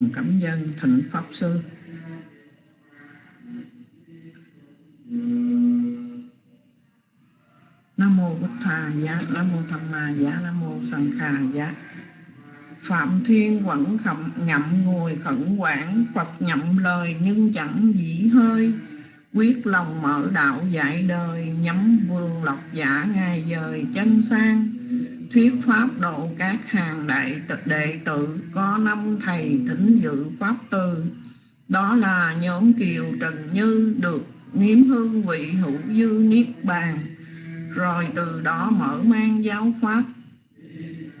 cảm dân thịnh pháp sư. Nam mô bổn thà giá, nam mô tham ma giá, nam mô sanh khà giá. Phạm thiên quẩn khẩm ngậm ngùi khẩn quản phật nhậm lời nhưng chẳng dĩ hơi. Quyết lòng mở đạo dạy đời, nhắm vương lộc giả ngài dời chân sang thuyết pháp độ các hàng đại đệ tử, có năm thầy thính dự pháp từ đó là nhóm kiều trần như được nếm hương vị hữu dư niết bàn. Rồi từ đó mở mang giáo pháp.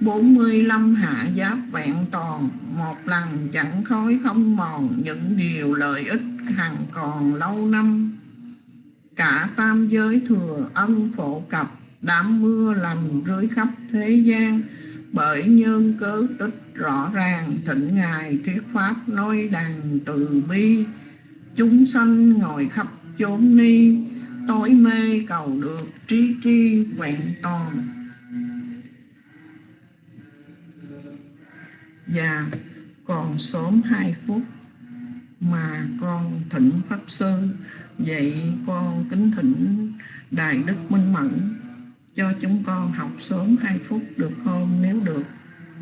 45 hạ giáp vẹn toàn, một lần chẳng khói không mòn, những điều lợi ích hằng còn lâu năm. Cả tam giới thừa ân phổ cập đám mưa lành rơi khắp thế gian, bởi nhân cớ tích rõ ràng thịnh ngài thuyết pháp nói đàn từ bi. Chúng sanh ngồi khắp chốn ni, tối mê cầu được trí tri vẹn toàn. Và còn sớm hai phút mà con thỉnh pháp sư, vậy con kính thỉnh đại đức minh mẫn cho chúng con học sớm hai phút được không? Nếu được.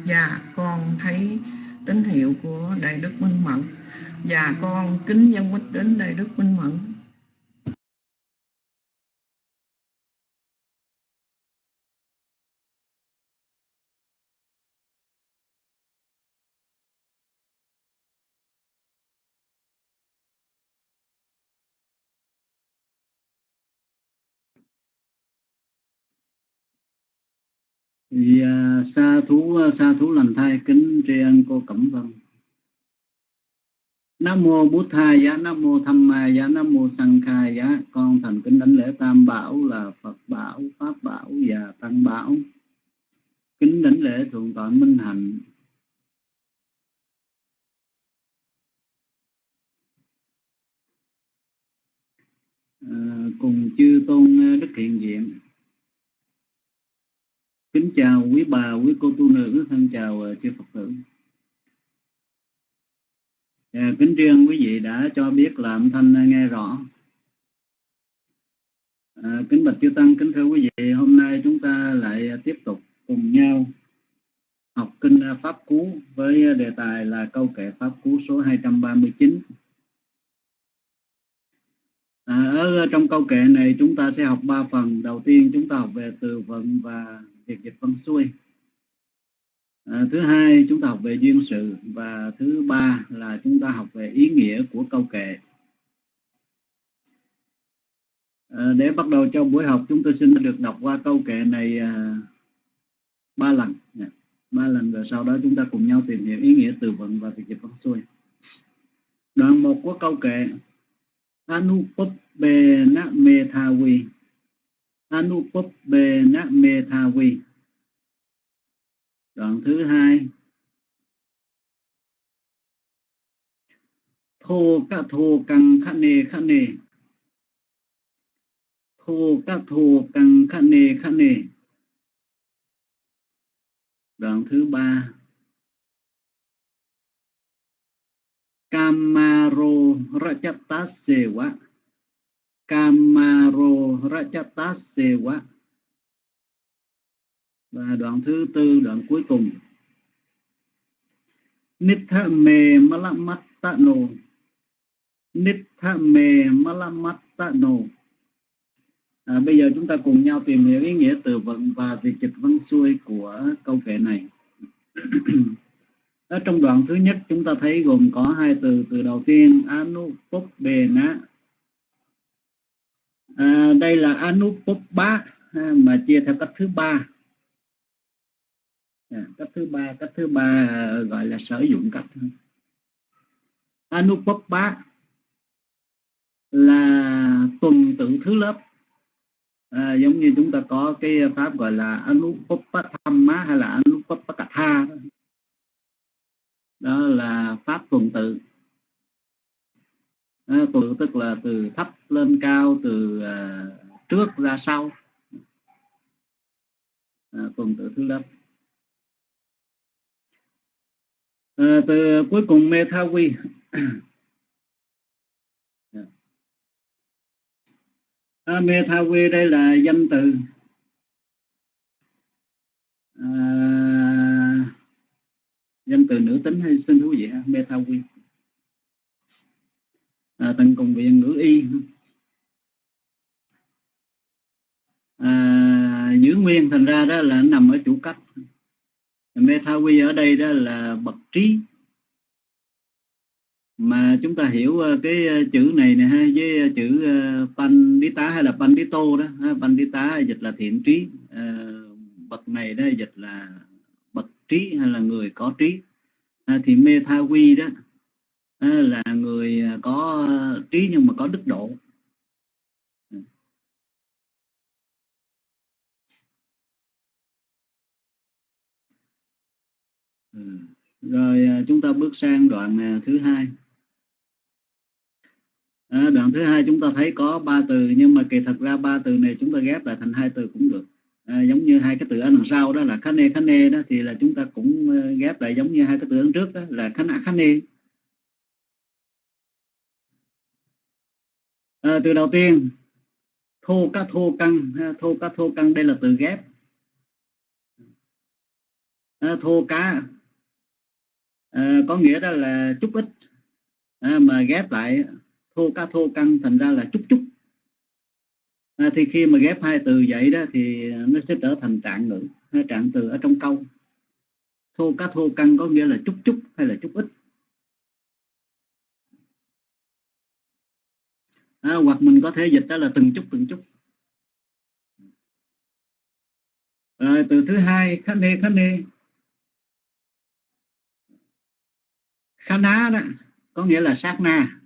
Và con thấy tín hiệu của đại đức minh mẫn. Và con kính dân quýt đến đại đức minh mẫn. Thì sa thú sa thú lành thai kính tri ân cô cẩm vân. Nam mô bút tha giá nam mô tham ma giá nam mô Sang kha giá. Con thành kính đánh lễ tam bảo là phật bảo pháp bảo và tăng bảo. Kính đánh lễ thượng tọa minh hạnh. À, cùng chư tôn đức hiện diện. Kính chào quý bà, quý cô tu nữ, thân chào uh, chư Phật tử. À, kính riêng quý vị đã cho biết là âm thanh nghe rõ. À, kính bạch chư Tăng, kính thưa quý vị, hôm nay chúng ta lại tiếp tục cùng nhau học kinh à, Pháp Cú với đề tài là câu kệ Pháp Cú số 239. À, ở trong câu kệ này chúng ta sẽ học ba phần. Đầu tiên chúng ta học về từ vựng và việc dịch văn xuôi. À, thứ hai chúng ta học về duyên sự và thứ ba là chúng ta học về ý nghĩa của câu kệ. À, để bắt đầu cho buổi học chúng tôi xin được đọc qua câu kệ này à, ba lần. Dạ, ba lần rồi sau đó chúng ta cùng nhau tìm hiểu ý nghĩa từ vựng và việc dịch văn xuôi. Đoạn một của câu kệ. Anupuppe na methavi metavi. đoạn thứ hai. Thô ca thô căng khát nề khát nề thô ca thô căng khát nề khát nề đoạn thứ ba. Kamaro Rajatasewa Kamaro Rajataseva và đoạn thứ tư đoạn cuối cùng. Nitha me malamattano Nitha me malamattano à, Bây giờ chúng ta cùng nhau tìm hiểu ý nghĩa từ vựng và việc dịch văn xuôi của câu kệ này. Ở trong đoạn thứ nhất chúng ta thấy gồm có hai từ. Từ đầu tiên Anupopena à, đây là anupopba à, mà chia theo cách thứ ba. À, cách thứ ba cách thứ ba à, gọi là sử dụng cách anupopba là tuần tự thứ lớp. À, giống như chúng ta có cái pháp gọi là anupopathamma hay là anupopakatha đó là pháp tuần tự à, tức là từ thấp lên cao từ à, trước ra sau. À, tuần tự thứ lớp. À, từ cuối cùng Methawi à, dạ. Methawi đây là danh từ. À, danh từ nữ tính hay xin thú vị ha? Methawi à, tận cùng viện ngữ y. À, giữ nguyên thành ra đó là nằm ở chủ cách Methawi ở đây đó là bậc trí. Mà chúng ta hiểu ờ, cái ờ, chữ này nè ha với chữ ờ, pandita hay là pandito đó pandita dịch là thiện trí. Bậc này đó dịch là bậc trí hay là người có trí. À, thì Methawi đó là người à, có à, trí nhưng mà có đức độ. Ừ. ừ. rồi à, chúng ta bước sang đoạn thứ hai. À, đoạn thứ hai chúng ta thấy có ba từ nhưng mà kỳ thật ra ba từ này chúng ta ghép lại thành hai từ cũng được. À, giống như hai cái từ ở đằng sau đó là khane khane đó thì là chúng ta cũng ghép lại giống như hai cái từ ở trước đó là khana khane à, từ đầu tiên thô cá thô căng thô cá thô căng đây là từ ghép. À, thô cá à, có nghĩa đó là chút ít. À, mà ghép lại thô ca thô căng thành ra là chút chút. À, thì khi mà ghép hai từ vậy đó thì nó sẽ trở thành trạng ngữ trạng từ ở trong câu. Thô cá thô căng có nghĩa là chút chút hay là chút ít. À, hoặc mình có thể dịch đó là từng chút từng chút. Rồi từ thứ hai khá nê khá nê khá ná đó có nghĩa là sát na.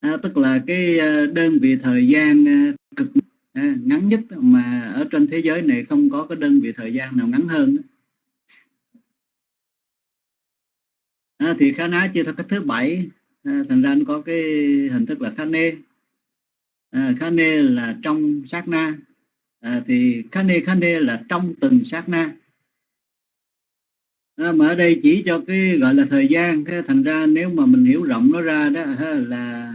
À, tức là cái ờ, đơn vị thời gian ờ, cực à, ngắn nhất mà ở trên thế giới này không có cái đơn vị thời gian nào ngắn hơn à, thì khá ná chia theo cách thứ bảy à, thành ra nó có cái hình thức là khá nê. À, khá nê là trong sát na. À, thì khá nê khá nê là trong từng sát na. À, mà ở đây chỉ cho cái gọi là thời gian thế thành ra nếu mà mình hiểu rộng nó ra đó là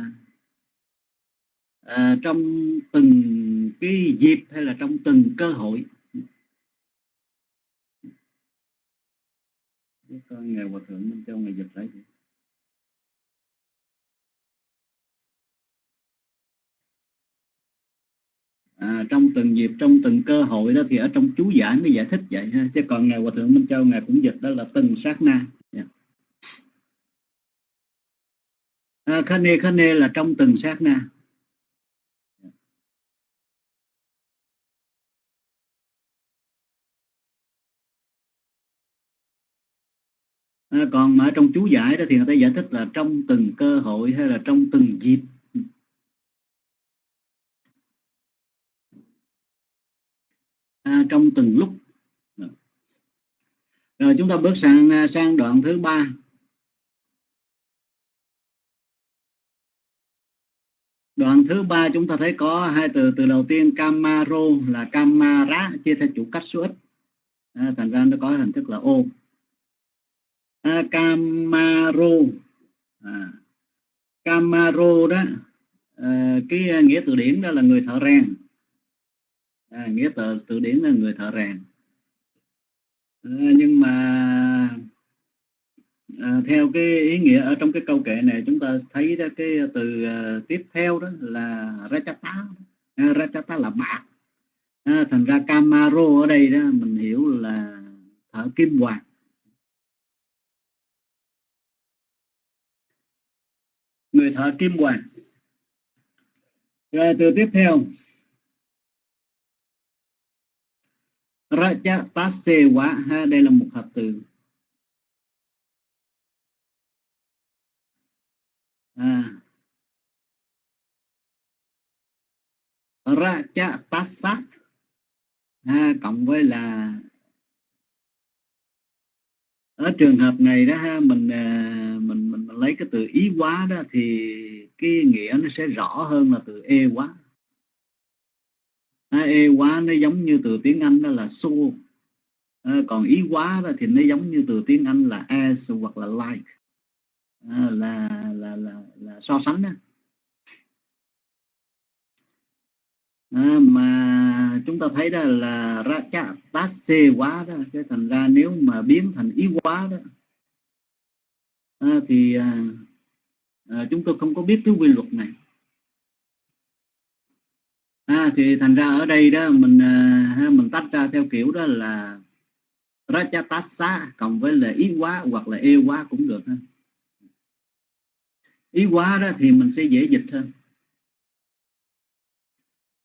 à, trong từng cái dịp hay là trong từng cơ hội. Con ngài hòa thượng minh châu ngài dịch lại à, trong từng dịp trong từng cơ hội đó thì ở trong chú giải mới giải thích vậy ha. Chứ còn ngài hòa thượng minh châu ngài cũng dịch đó là từng sát na. Yeah. À, khane khane là trong từng sát na. À, còn mà ở trong chú giải đó thì người ta giải thích là trong từng cơ hội hay là trong từng dịp. À, trong từng lúc. Rồi chúng ta bước sang à, sang đoạn thứ ba. Đoạn thứ ba chúng ta thấy có hai từ từ đầu tiên camaro là camara chia theo chủ cách số ít. À, thành ra nó có hình thức là ô à, Camaro. À, Camaro đó à, cái à, nghĩa từ điển đó là người thợ rèn à, nghĩa từ từ điển là người thợ rèn. À, nhưng mà à, theo cái ý nghĩa ở trong cái câu kệ này chúng ta thấy đó cái từ uh, tiếp theo đó là rachata à, rachata là bạc. À, thành ra Camaro ở đây đó mình hiểu là thợ kim hoàng. Người thợ kim hoàng. Rồi từ tiếp theo. Raja Tasewa ha đây là một hợp từ à. Raja Tasa ha, cộng với là ở trường hợp này đó ha mình à, mình mình lấy cái từ ý quá đó thì cái nghĩa nó sẽ rõ hơn là từ e quá à, ê quá nó giống như từ tiếng Anh đó là so à, còn ý quá đó thì nó giống như từ tiếng Anh là as hoặc là like. À, là, là là là so sánh đó. À, mà chúng ta thấy đó là ra cha tá xê quá đó cái thành ra nếu mà biến thành ý quá đó à, thì à, à, chúng tôi không có biết cái quy luật này à, thì thành ra ở đây đó mình à, mình tách ra theo kiểu đó là Rajatasa cộng với là ý quá hoặc là yêu quá cũng được ha. Ý quá đó thì mình sẽ dễ dịch hơn.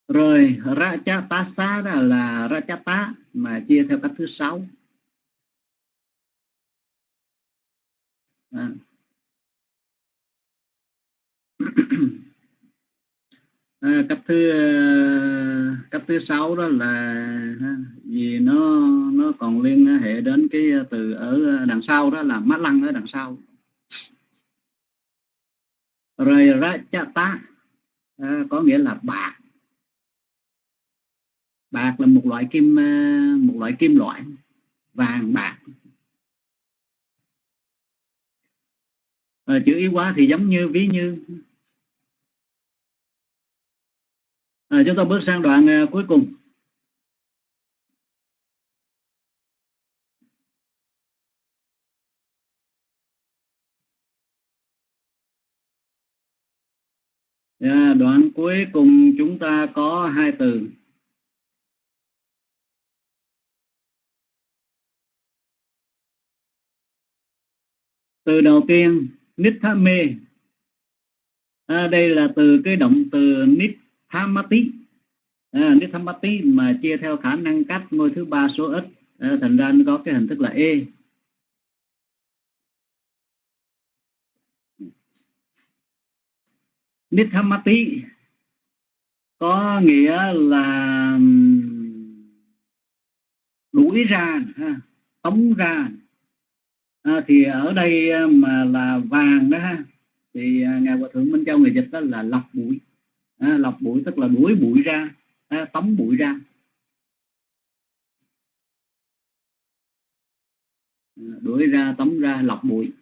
Rồi Rajatasa đó là Rajata mà chia theo cách thứ sáu. À. à, cách thứ à, cách thứ sáu đó là vì nó nó còn liên hệ đến cái từ ở đằng sau đó là mát lăng ở đằng sau. Rồi ra cha ta à, có nghĩa là bạc. Bạc là một loại kim à, một loại kim loại vàng bạc. À, chữ ý quá thì giống như ví như. À, chúng ta bước sang đoạn uh, cuối cùng. Yeah, đoạn cuối cùng chúng ta có hai từ. Từ đầu tiên nithame à, đây là từ cái động từ nit Hamati à, nếu Hamati mà chia theo khả năng cắt ngôi thứ ba số ít à, thành ra nó có cái hình thức là E. Nithamati có nghĩa là đuổi ra ha, tống ra à, thì ở đây à, mà là vàng đó ha thì à, ngài hòa thượng minh châu người dịch đó là lọc bụi à, lọc bụi tức là đuổi bụi ra à, tống bụi ra. À, đuổi ra tống ra lọc bụi.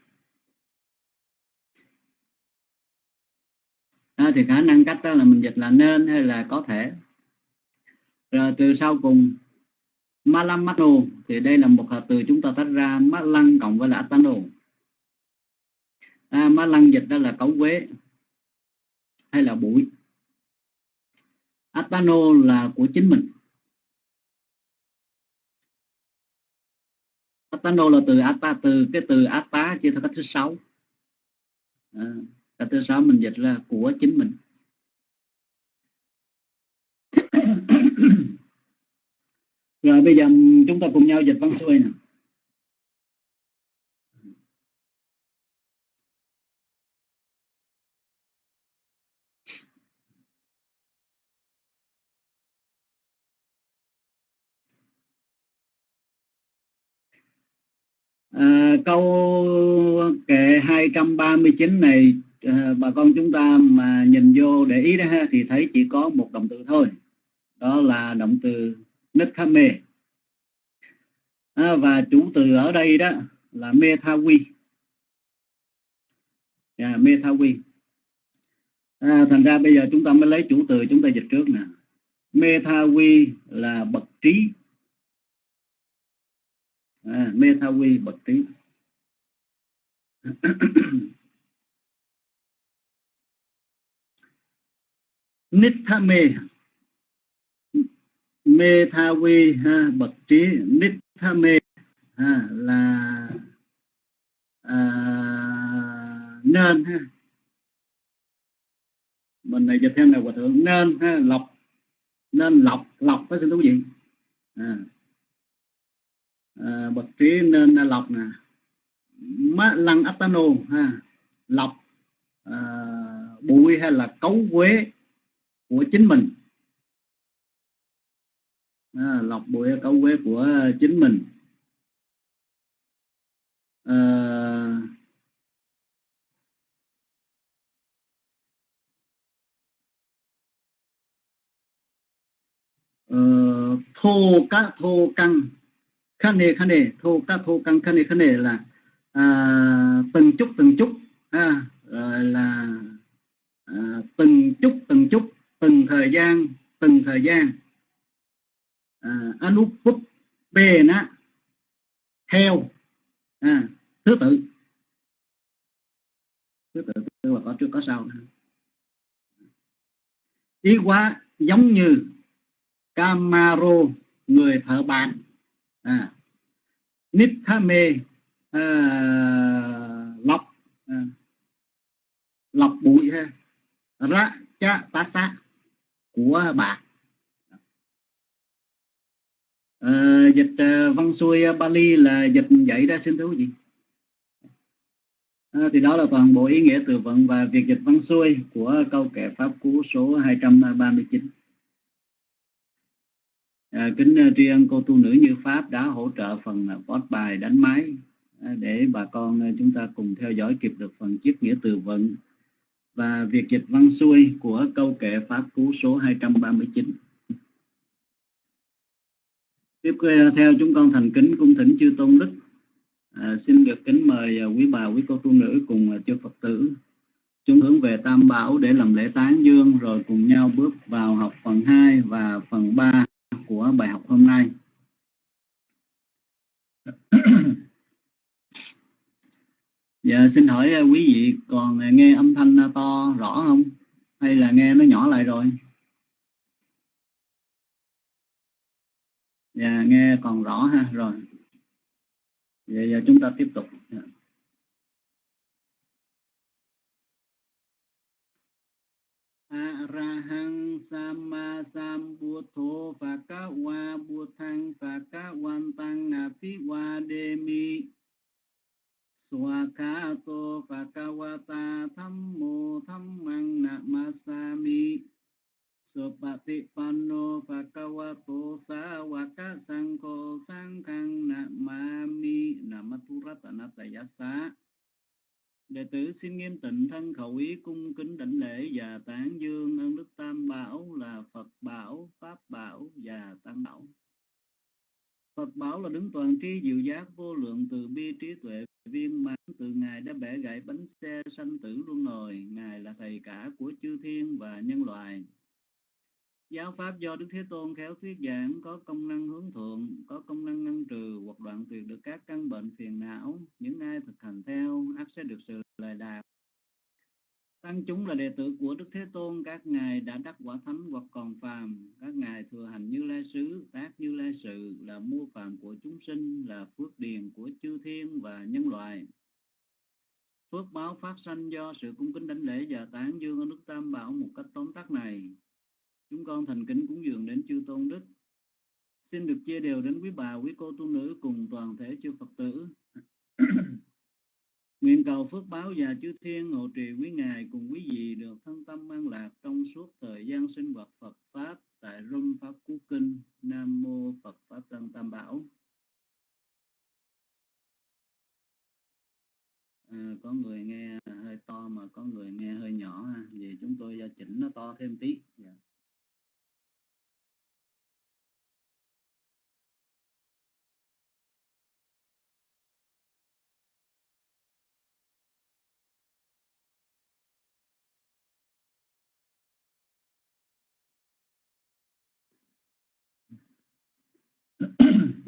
À, thì khả năng cách đó là mình dịch là nên hay là có thể. Rồi từ sau cùng Malamano thì đây là một hợp từ chúng ta tách ra mát lăng cộng với là Atano à, mát lăng dịch đó là cấu quế hay là bụi. Atano là của chính mình. Atano là từ Ata từ cái từ Ata chia theo cách thứ sáu. À, cách thứ sáu mình dịch là của chính mình. Rồi bây giờ chúng ta cùng nhau dịch văn xuôi nè. À, câu kệ 239 này à, bà con chúng ta mà nhìn vô để ý đó ha, thì thấy chỉ có một động từ thôi. Đó là động từ Nithame à, và chủ từ ở đây đó là Methawi. Yeah, Methawi. À, thành ra bây giờ chúng ta mới lấy chủ từ chúng ta dịch trước nè. Methawi là bậc trí à, Methawi bậc trí. Nithame Methawi ha, bậc trí. Nithame ha, là à, nên ha. Mình này dịch theo này hòa thượng nên ha, lọc. Nên lọc lọc phải xin thú vị. À, Ờ, à, bậc trí nên lọc nè. Má lăng atano ha. Lọc à, bụi hay là cấu quế của chính mình. À, lọc bụi cấu quế của chính mình. À, uh, thô cá thô căng khane khane thô ca thô căng khane khane là à, từng chút từng chút à, rồi là à, từng chút từng chút từng thời gian từng thời gian. À, anupup nó theo à, thứ tự. Thứ tự tức là có trước có sau. Ý quá giống như Camaro người thợ bàn à, Nithame à, lọc à, lọc bụi ha. Ra cha tá sa của bà. À, dịch à, văn xuôi à, Bali là dịch dạy ra xin thú gì à, thì đó là toàn bộ ý nghĩa từ vựng và việc dịch văn xuôi của câu kệ pháp cú số 239 à, kính à, tri ân cô tu nữ như pháp đã hỗ trợ phần à, post bài đánh máy à, để bà con chúng ta cùng theo dõi kịp được phần chiếc nghĩa từ vựng và việc dịch văn xuôi của câu kệ pháp cú số 239 tiếp theo chúng con thành kính cung thỉnh chư tôn đức à, xin được kính mời quý bà quý cô tu nữ cùng chư phật tử chúng hướng về tam bảo để làm lễ tán dương rồi cùng nhau bước vào học phần 2 và phần 3 của bài học hôm nay Dạ xin hỏi à, quý vị còn à, nghe âm thanh à, to rõ không? Hay là nghe nó nhỏ lại rồi? Dạ nghe còn rõ ha, rồi. Vậy giờ chúng ta tiếp tục. Dạ. Arahang Sama Sambuddho Phakawa Buddhang Phakawantang Apiwademi Swakato Phakawata Thammo Thammang Namasami. Supati Panno Phakawato Sawaka Sangko Sangkang Namami. Namaturatanattayasa Đệ tử xin nghiêm tịnh thân khẩu ý cung kính đảnh lễ và tán dương ơn Đức Tam Bảo là Phật Bảo, Pháp Bảo và Tăng Bảo. Phật Bảo là đứng toàn tri diệu giác vô lượng từ bi trí tuệ viên mãn từ Ngài đã bẻ gãy bánh xe sanh tử luân hồi. Ngài là thầy cả của chư thiên và nhân loại. Giáo pháp do Đức Thế Tôn khéo thuyết giảng có công năng hướng thượng, có công năng ngăn trừ hoặc đoạn tuyệt được các căn bệnh phiền não. Những ai thực hành theo ác sẽ được sự lời lạc. Tăng chúng là đệ tử của Đức Thế Tôn, các ngài đã đắc quả thánh hoặc còn phàm, các ngài thừa hành như lai sứ, tác như lai sự, là mua phàm của chúng sinh, là phước điền của chư thiên và nhân loại. Phước báo phát sanh do sự cung kính đánh lễ và tán dương ở Đức Tam Bảo một cách tóm tắt này Chúng con thành kính cúng dường đến chư tôn đức. Xin được chia đều đến quý bà, quý cô tu nữ cùng toàn thể chư Phật tử. Nguyện cầu phước báo và chư thiên hộ trì quý ngài cùng quý vị được thân tâm an lạc trong suốt thời gian sinh hoạt Phật Pháp tại Rung Pháp Cú Kinh. Nam Mô Phật Pháp Tăng Tam Bảo. À, có người nghe hơi to mà có người nghe hơi nhỏ ha. Vì chúng tôi chỉnh nó to thêm tí. Yeah.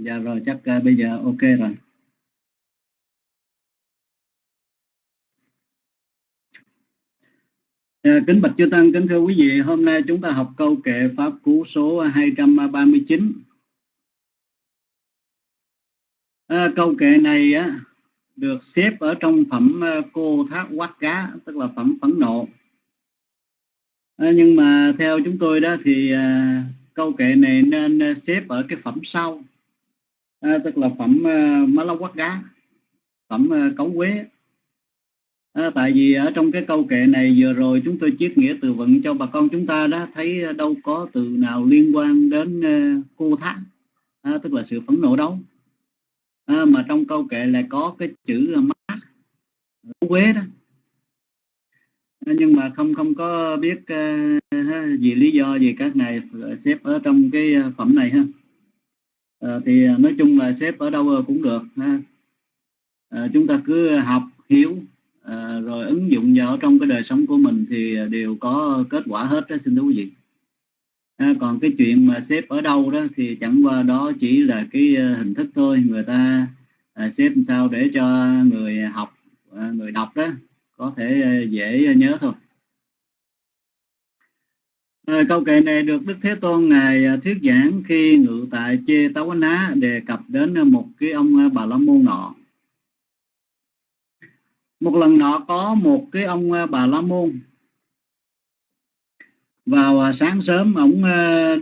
Dạ. rồi chắc uh, bây giờ ok rồi À, kính bạch chư tăng, kính thưa quý vị, hôm nay chúng ta học câu kệ pháp cú số 239. À, ờ, câu kệ này á, được xếp ở trong phẩm cô thác quát cá, tức là phẩm phẫn nộ. À, nhưng mà theo chúng tôi đó thì à, câu kệ này nên xếp ở cái phẩm sau à, tức là phẩm à, má lóc quát đá phẩm à, cấu quế. À, tại vì ở trong cái câu kệ này vừa rồi chúng tôi chiết nghĩa từ vựng cho bà con chúng ta đó thấy đâu có từ nào liên quan đến à, cô thác à, tức là sự phẫn nộ đâu à, mà trong câu kệ lại có cái chữ à, má quế đó. À, nhưng mà không không có biết à, uh, gì lý do gì các ngài xếp ở trong cái phẩm này ha. Ờ, à, thì nói chung là xếp ở đâu cũng được ha. À, chúng ta cứ học hiểu à, rồi ứng dụng vào trong cái đời sống của mình thì đều có kết quả hết đó xin thưa quý vị. À, còn cái chuyện mà xếp ở đâu đó thì chẳng qua đó chỉ là cái hình thức thôi. Người ta à, xếp sao để cho người học à, người đọc đó có thể dễ nhớ thôi. À, câu kệ này được Đức Thế Tôn ngài ờ, thuyết giảng khi ngự tại Chê Táo Ná đề cập đến ờ, một cái ông Bà La Môn nọ. Một lần nọ có một cái ông bà la môn vào sáng sớm ông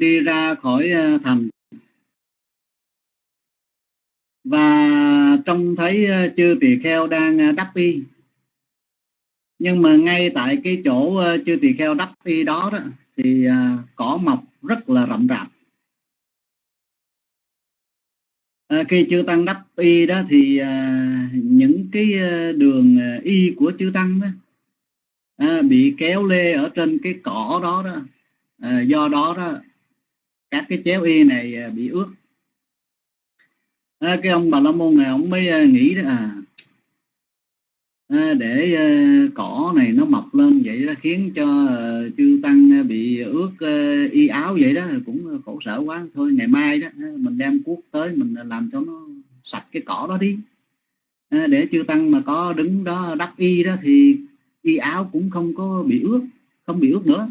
đi ra khỏi thành. Và trông thấy chư tỳ kheo đang đắp y. Nhưng mà ngay tại cái chỗ chư tỳ kheo đắp y đó, đó thì à, cỏ mọc rất là rậm rạp. À, khi chư tăng đắp y đó thì à, những cái à, đường à, y của chư tăng đó à, bị kéo lê ở trên cái cỏ đó đó. À, do đó đó các cái chéo y này à, bị ướt. À, cái ông bà la môn này ông mới nghĩ đó à À, để ờ, cỏ này nó mọc lên vậy đó khiến cho ờ, chư tăng ờ, bị ướt y áo vậy đó cũng khổ sở quá. Thôi ngày mai đó mình đem cuốc tới mình làm cho nó sạch cái cỏ đó đi. À, để chư tăng mà có đứng đó đắp y đó thì y áo cũng không có bị ướt không bị ướt nữa.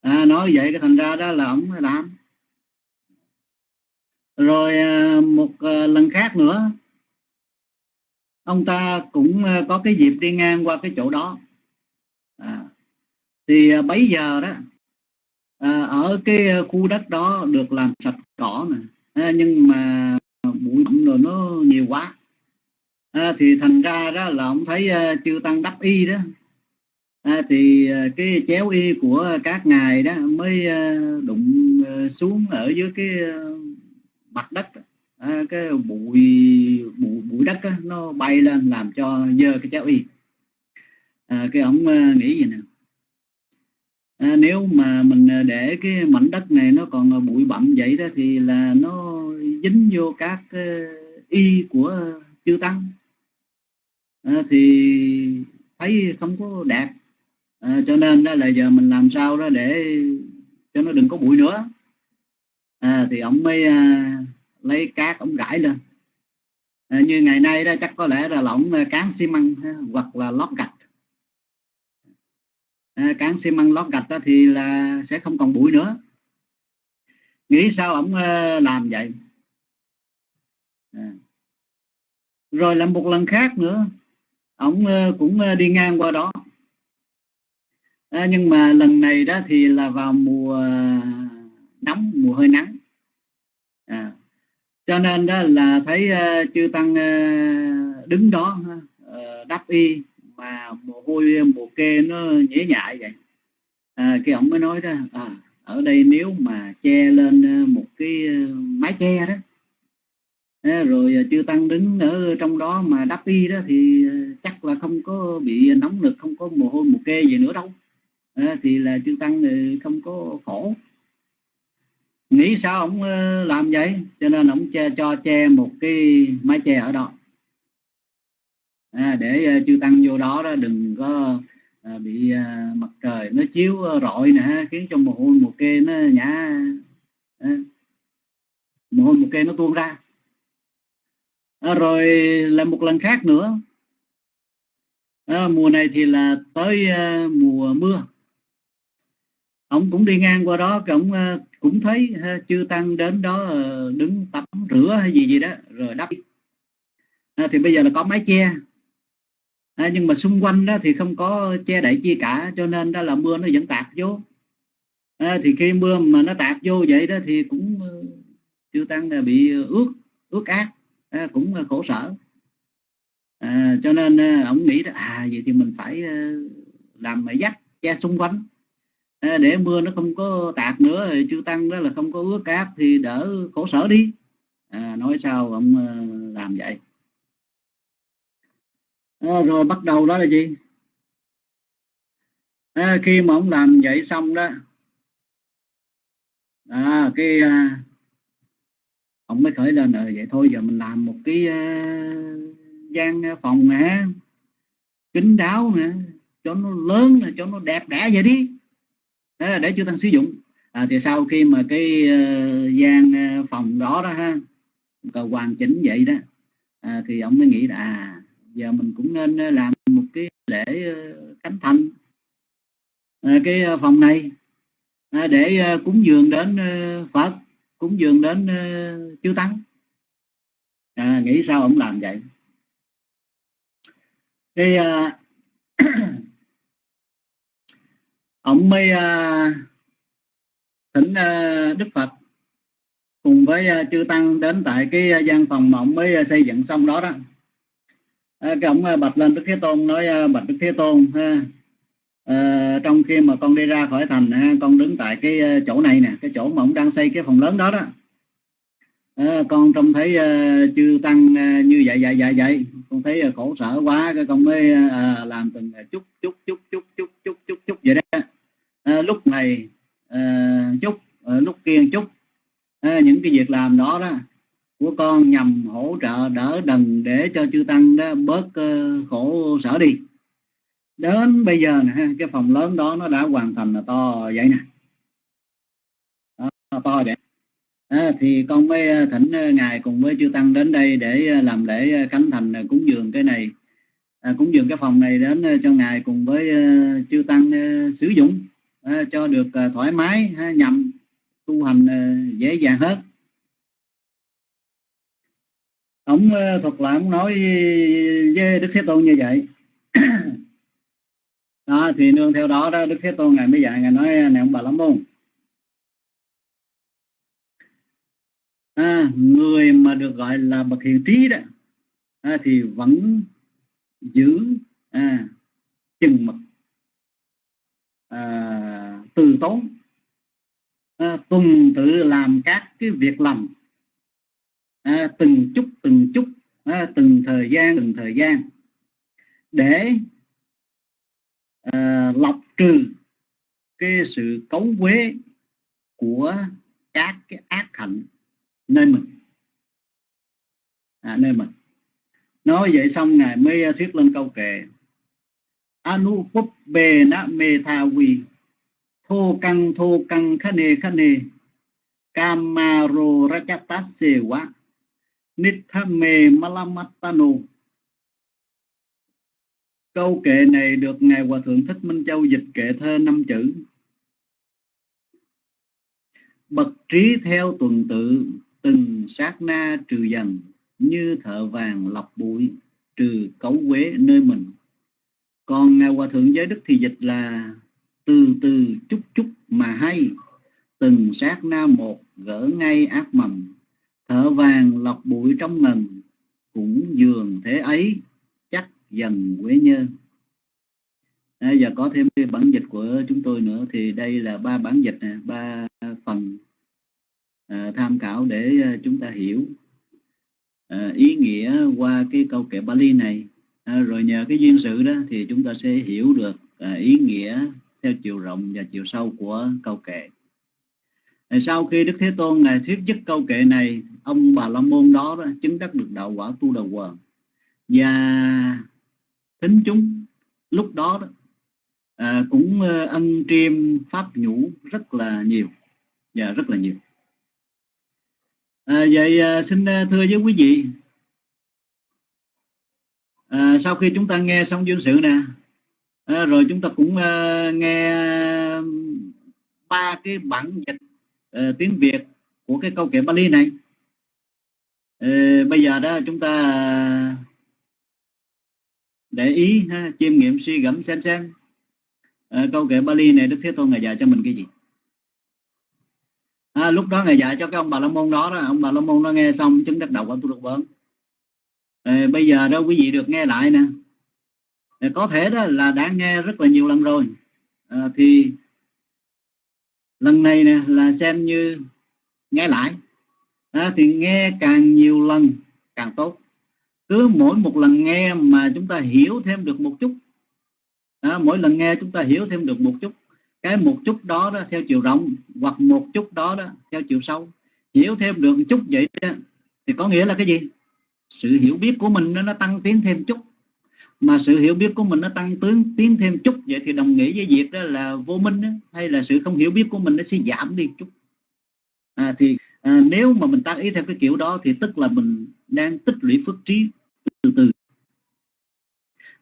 À, nói vậy cái thành ra đó là ông làm. Rồi một lần khác nữa ông ta cũng ờ, có cái dịp đi ngang qua cái chỗ đó. À, thì ờ, bấy giờ đó à, ở cái khu đất đó được làm sạch cỏ nè à, nhưng mà bụi bặm rồi nó nhiều quá. À, thì thành ra đó là ông thấy uh, tăng đắp y đó. À, thì uh, cái chéo y của các ngài đó mới uh, đụng uh, xuống ở dưới cái uh, mặt đất đó à, cái bụi bụi bụi đất á, nó bay lên làm cho dơ cái cháo y à, cái ông à, nghĩ gì nè? À, nếu mà mình à, để cái mảnh đất này nó còn à, bụi bặm vậy đó thì là nó dính vô các y của chư tăng. À, thì thấy không có đẹp. À, cho nên đó là giờ mình làm sao đó để cho nó đừng có bụi nữa. À, thì ông mới à, lấy cát ông rải lên. À, như ngày nay đó chắc có lẽ là lỏng à, cán xi măng hoặc là lót gạch. À, cán xi măng lót gạch đó thì là sẽ không còn bụi nữa. Nghĩ sao ông à, làm vậy? À. rồi làm một lần khác nữa ông à, cũng đi ngang qua đó. À, nhưng mà lần này đó thì là vào mùa nóng mùa hơi nắng cho nên đó là thấy uh, chư tăng uh, đứng đó uh, ờ, đắp y mà mồ hôi mồ kê nó nhễ nhại vậy. À, cái ông mới nói đó à, ở đây nếu mà che lên một cái mái che đó. À, rồi chư tăng đứng ở trong đó mà đắp y đó thì chắc là không có bị nóng nực không có mồ hôi mồ kê gì nữa đâu. À, thì là chư tăng không có khổ nghĩ sao ông ờ, làm vậy? Cho nên ông che, cho che một cái mái che ở đó. À, để ờ, chư tăng vô đó đó đừng có à, bị à, mặt trời nó chiếu rọi nè khiến cho mồ hôi một kê nó nhả à, mồ hôi một kê nó tuôn ra. À, rồi là một lần khác nữa. À, mùa này thì là tới à, mùa mưa ông cũng đi ngang qua đó ông ờ, cũng thấy ờ, chư tăng đến đó ờ, đứng tắm rửa hay gì gì đó rồi đắp. À, thì bây giờ là có mái che. À, nhưng mà xung quanh đó thì không có che đậy chi cả cho nên đó là mưa nó vẫn tạt vô. À, thì khi mưa mà nó tạt vô vậy đó thì cũng chư tăng bị ướt ướt át à, cũng khổ sở. À, cho nên ông nghĩ đó à vậy thì mình phải làm dắt che xung quanh để mưa nó không có tạt nữa thì chư tăng đó là không có ướt cát thì đỡ khổ sở đi. À, nói sao ông ờ, làm vậy? À, rồi bắt đầu đó là gì? À, khi mà ông làm vậy xong đó à, cái à, ông mới khởi lên rồi vậy thôi giờ mình làm một cái à, gian phòng nè kính đáo nè cho nó lớn là cho nó đẹp đẽ vậy đi là để chư tăng sử dụng. À, thì sau khi mà cái uh, gian ờ, phòng đó đó ha cầu hoàn chỉnh vậy đó à, thì ông mới nghĩ là à giờ mình cũng nên làm một cái lễ khánh thành. À, cái phòng này à, để cúng dường đến Phật cúng dường đến chư tăng. À, nghĩ sao ông làm vậy? Thì uh, ông mới uh, à, thỉnh uh, à, Đức Phật cùng với uh, chư tăng đến tại cái uh, gian phòng mà ông mới uh, xây dựng xong đó đó. Uh, cái ông bạch lên Đức Thế Tôn nói bạch Đức Thế Tôn ha uh, trong khi mà con đi ra khỏi thành ha, con đứng tại cái chỗ này nè cái chỗ mà ông đang xây cái phòng lớn đó đó. À, con trông thấy uh, chư tăng uh, như vậy vậy vậy vậy con thấy à, khổ sở quá cái con mới à, à, làm từng chút chút chút chút chút chút chút chút vậy đó. Lúc này uh, chút lúc kia chút những cái việc làm đó đó của con nhằm hỗ trợ đỡ đần để cho chư tăng đó bớt uh, khổ sở đi. Đến bây giờ nè cái phòng lớn đó nó đã hoàn thành là to vậy nè. Đó, to vậy à, thì con mới ờ, thỉnh ờ, ngài cùng với chư tăng đến đây để làm lễ khánh thành cúng dường cái này. À, cúng dường cái phòng này đến cho ngài cùng với chư tăng sử dụng à, cho được thoải mái nhằm tu hành dễ dàng hết ông thuật lại ông nói với đức thế tôn như vậy. Đó thì nương theo đó đó đức thế tôn ngài mới dạy ngài nói này ông bà lắm không à, người mà được gọi là bậc hiền trí đó à, thì vẫn giữ à, chừng mực à, từ tốn à, tuần tự làm các cái việc lành à, từng chút từng chút à, từng thời gian từng thời gian để à, lọc trừ cái sự cấu quế của các cái ác hạnh nơi mình. À, nơi mình. Nói vậy xong ngài mới à, thuyết lên câu kệ. Anu pop bề na mê tha vi thô căng thô căng khá nê kamaro rachatasse wa nithame malamatano câu kệ này được ngài hòa thượng thích minh châu dịch kệ thơ năm chữ. Bậc trí theo tuần tự từng sát na trừ dần như thợ vàng lọc bụi trừ cấu quế nơi mình. Còn ngài hòa thượng giới đức thì dịch là từ từ chút chút mà hay. Từng sát na một gỡ ngay ác mầm thợ vàng lọc bụi trong ngần cũng dường thế ấy chắc dần quế nhơ. À, giờ có thêm cái bản dịch của chúng tôi nữa thì đây là ba bản dịch nè ba à, tham khảo để à, chúng ta hiểu à, ý nghĩa qua cái câu kệ Bali này. À, rồi nhờ cái duyên sự đó thì chúng ta sẽ hiểu được à, ý nghĩa theo chiều rộng và chiều sâu của câu kệ. À, sau khi Đức Thế Tôn ngài thuyết dứt câu kệ này ông bà la môn đó, đó chứng đắc được đạo quả tu đầu quần và tính chúng lúc đó, đó à, cũng à, ân triêm pháp nhũ rất là nhiều và rất là nhiều à, vậy à, xin à, thưa với quý vị. À, sau khi chúng ta nghe xong duyên sự nè à, rồi chúng ta cũng à, nghe ba cái bản dịch à, tiếng Việt của cái câu kệ Bali này. À, bây giờ đó chúng ta à, để ý ha, chiêm nghiệm suy gẫm xem xem. À, câu kệ Bali này Đức Thế Tôn ngày dạy cho mình cái gì? À, lúc đó ngài dạy cho cái ông bà la môn đó, đó. Ông bà la môn nó nghe xong chứng đắc đầu quả tu được vấn à, ờ, bây giờ đó quý vị được nghe lại nè. À, có thể đó là đã nghe rất là nhiều lần rồi. À, thì lần này nè là xem như nghe lại. À, thì nghe càng nhiều lần càng tốt. Cứ mỗi một lần nghe mà chúng ta hiểu thêm được một chút. À, mỗi lần nghe chúng ta hiểu thêm được một chút cái một chút đó, đó theo chiều rộng hoặc một chút đó đó theo chiều sâu. Hiểu thêm được một chút vậy đó thì có nghĩa là cái gì? Sự hiểu biết của mình nó, nó tăng tiến thêm chút. Mà sự hiểu biết của mình nó tăng tiến tiến thêm chút vậy thì đồng nghĩa với việc đó là vô minh đó, hay là sự không hiểu biết của mình nó sẽ giảm đi chút. À, thì à, nếu mà mình tăng ý theo cái kiểu đó thì tức là mình đang tích lũy phước trí từ từ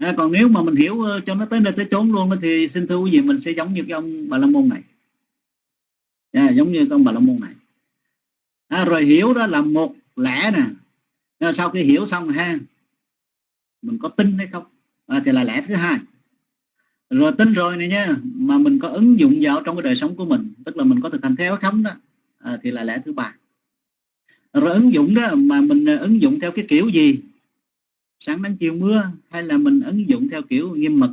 à, còn nếu mà mình hiểu ờ, cho nó tới nơi tới chốn luôn thì xin thưa quý vị mình sẽ giống như cái ông bà la môn này. À, giống như ông bà la môn này. À, rồi hiểu đó là một lẽ nè. À, sau khi hiểu xong ha mình có tin hay không? À, thì là lẽ thứ hai. Rồi tin rồi này nha mà mình có ứng dụng vào trong cái đời sống của mình tức là mình có thực hành theo không đó à, thì là lẽ thứ ba. Rồi ứng dụng đó mà mình ờ, ứng dụng theo cái kiểu gì? Sáng nắng chiều mưa hay là mình ứng dụng theo kiểu nghiêm mật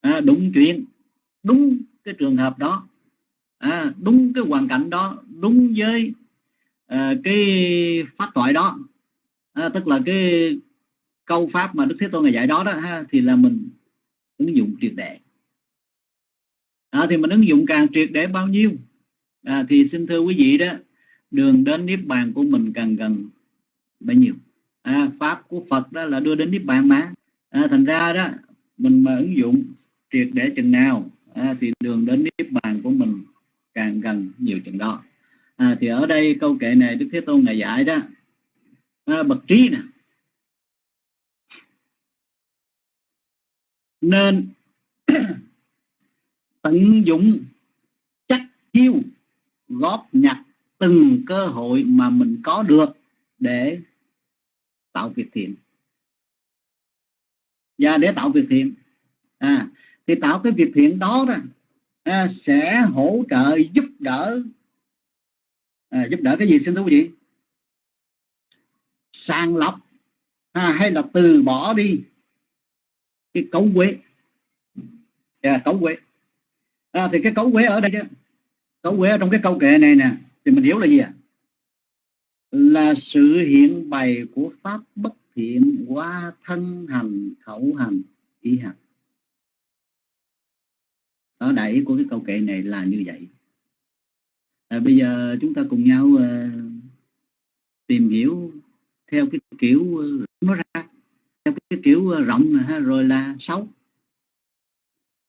à, đúng chuyện. Đúng cái trường hợp đó. À, đúng cái hoàn cảnh đó. Đúng với à, cái pháp thoại đó. À, tức là cái câu pháp mà đức thế tôn ngày dạy đó đó ha, thì là mình ứng dụng triệt để. À, thì mình ứng dụng càng triệt để bao nhiêu? À, thì xin thưa quý vị đó đường đến niết bàn của mình càng gần bấy nhiêu? À, pháp của Phật đó là đưa đến niết bàn mà. À, thành ra đó mình mà ứng dụng triệt để chừng nào à, thì đường đến niết bàn của mình càng gần nhiều chừng đó. À, thì ở đây câu kệ này Đức Thế Tôn ngài dạy đó à, bậc trí nè. Nên tận dụng chắc chiêu góp nhặt từng cơ hội mà mình có được để tạo việc thiện. Và để tạo việc thiện à thì tạo cái việc thiện đó đó à, sẽ hỗ trợ giúp đỡ à, giúp đỡ cái gì xin thưa quý vị? Sàng lọc à, hay là từ bỏ đi cái cấu quế. À cấu quế. À, thì cái cấu quế ở đây đó cấu quế ở trong cái câu kệ này nè thì mình hiểu là gì ạ? à? Là sự hiện bày của pháp bất thiện qua thân hành khẩu hành ý hành. Đó đại của cái câu kệ này là như vậy. À, bây giờ chúng ta cùng nhau uh, tìm hiểu theo cái kiểu uh, nó ra theo cái kiểu uh, rộng này, ha, rồi là xấu.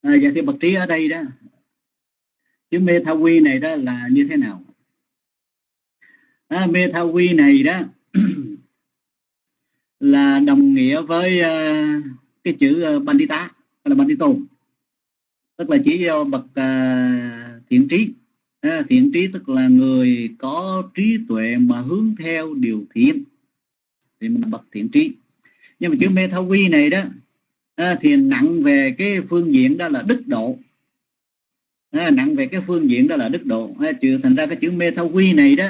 À, dạ vậy thì bậc trí ở đây đó. Chữ mê tha quy này đó là như thế nào? À, mê quy này đó là đồng nghĩa với uh, cái chữ uh, bandita là bandito. Tức là chỉ do bậc uh, thiện trí. À, thiện trí tức là người có trí tuệ mà hướng theo điều thiện. Thì mình bậc thiện trí. Nhưng mà chữ mê quy này đó à, thì nặng về cái phương diện đó là đức độ. À, nặng về cái phương diện đó là đức độ. À, trừ thành ra cái chữ mê quy này đó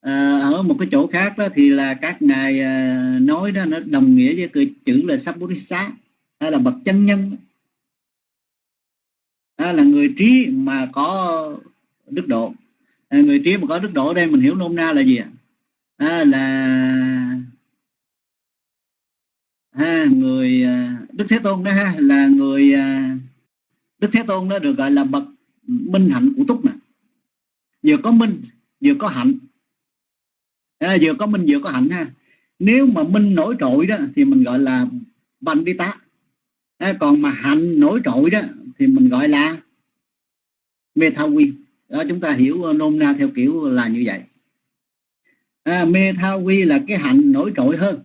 à, ở một cái chỗ khác đó thì là các ngài à, nói đó nó đồng nghĩa với cái chữ là Sabbodhisa hay là bậc chân nhân. Đó là người trí mà có đức độ. À, người trí mà có đức độ đây mình hiểu nôm na là gì ạ? À, là ha người à, đức thế tôn đó ha là người à, đức thế tôn đó được gọi là bậc minh hạnh của túc nè. Vừa có minh vừa có hạnh à, vừa có minh vừa có hạnh ha. Nếu mà minh nổi trội đó thì mình gọi là bành đi tá. À, còn mà hạnh nổi trội đó thì mình gọi là mê thao quy. Đó chúng ta hiểu ờ, nôm na theo kiểu là như vậy. À, mê thao quy là cái hạnh nổi trội hơn.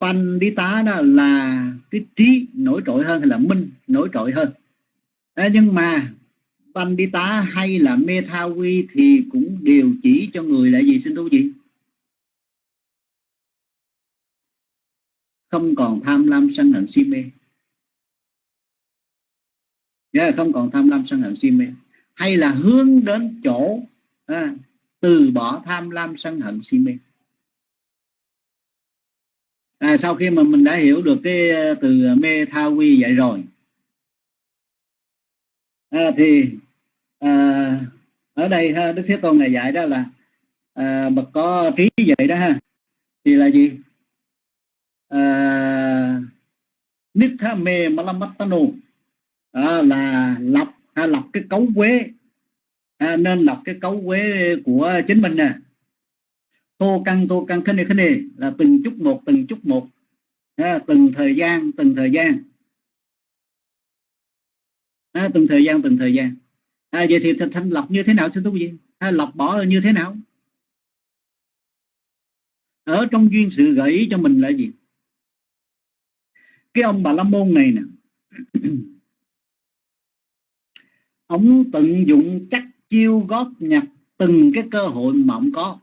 Pan đi tá đó là cái trí nổi trội hơn hay là minh nổi trội hơn? À, nhưng mà Pandita hay là Methawi thì cũng đều chỉ cho người là gì xin thú gì không còn tham lam sân hận si mê. Yeah, không còn tham lam sân hận si mê. Hay là hướng đến chỗ à, từ bỏ tham lam sân hận si mê. À, sau khi mà mình đã hiểu được cái à, từ mê tha quy vậy rồi à, thì à, ở đây ha, đức thế tôn này dạy đó là à, bậc có trí vậy đó ha. Thì là gì? À, nít mê malamattanu à, là lập ha, lập cái cấu quế. À, nên lọc cái cấu quế của chính mình nè. Thô căn thô căn khinh này khinh này là từng chút một từng chút một. À, từng thời gian từng thời gian à, từng thời gian từng thời gian. À, vậy thì thanh lọc như thế nào xin thú vị? À, lọc bỏ như thế nào? Ở trong duyên sự gợi ý cho mình là gì? Cái ông bà la môn này nè. Ông tận dụng chắc chiêu góp nhặt từng cái cơ hội mà ông có.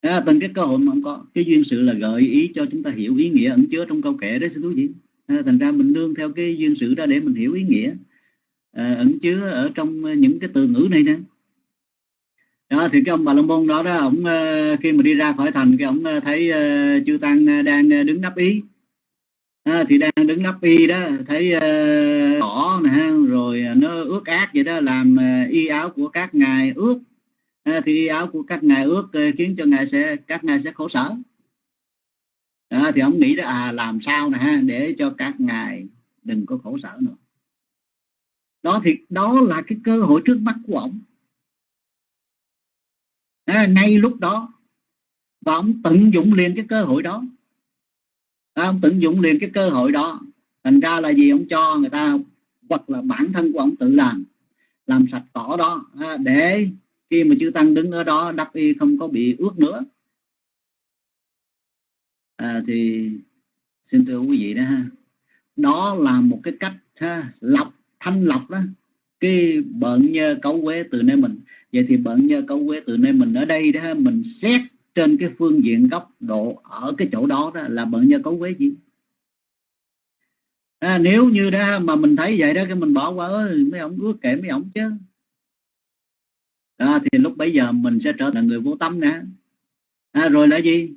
À, từng cái cơ hội mà ông có. Cái duyên sự là gợi ý cho chúng ta hiểu ý nghĩa ẩn chứa trong câu kệ đấy xin thú vị à, thành ra mình nương theo cái duyên sự đó để mình hiểu ý nghĩa. À, ẩn chứa ở trong ờ, những cái từ ngữ này nè. Đó thì cái ông bà la môn đó đó ông ờ, khi mà đi ra khỏi thành cái ông ờ, thấy uh, chư tăng đang đứng nắp ý. À, thì đang đứng nắp y đó thấy uh, cỏ nè rồi nó ướt át vậy đó làm uh, y áo của các ngài ướt. À, thì y áo của các ngài ướt uh, khiến cho ngài sẽ các ngài sẽ khổ sở à, thì ông nghĩ đó à làm sao nè để cho các ngài đừng có khổ sở nữa. Đó thì đó là cái cơ hội trước mắt của ông. À, ngay lúc đó và ông tận dụng liền cái cơ hội đó. À, ông tận dụng liền cái cơ hội đó. Thành ra là gì ông cho người ta hoặc là bản thân của ông tự làm làm sạch cỏ đó à, để khi mà chư tăng đứng ở đó đắp y không có bị ướt nữa à, thì xin thưa quý vị đó ha. Đó là một cái cách ha, lọc thanh lọc đó. Cái bận nhơ cấu quế từ nơi mình. Vậy thì bận nhơ cấu quế từ nơi mình ở đây đó mình xét trên cái phương diện góc độ ở cái chỗ đó, đó là bận nhơ cấu quế gì? À, nếu như đó mà mình thấy vậy đó cái mình bỏ qua ơi mấy ông ước kể mấy ông chứ. Đó, thì lúc bấy giờ mình sẽ trở thành người vô tâm nè. À, rồi là gì?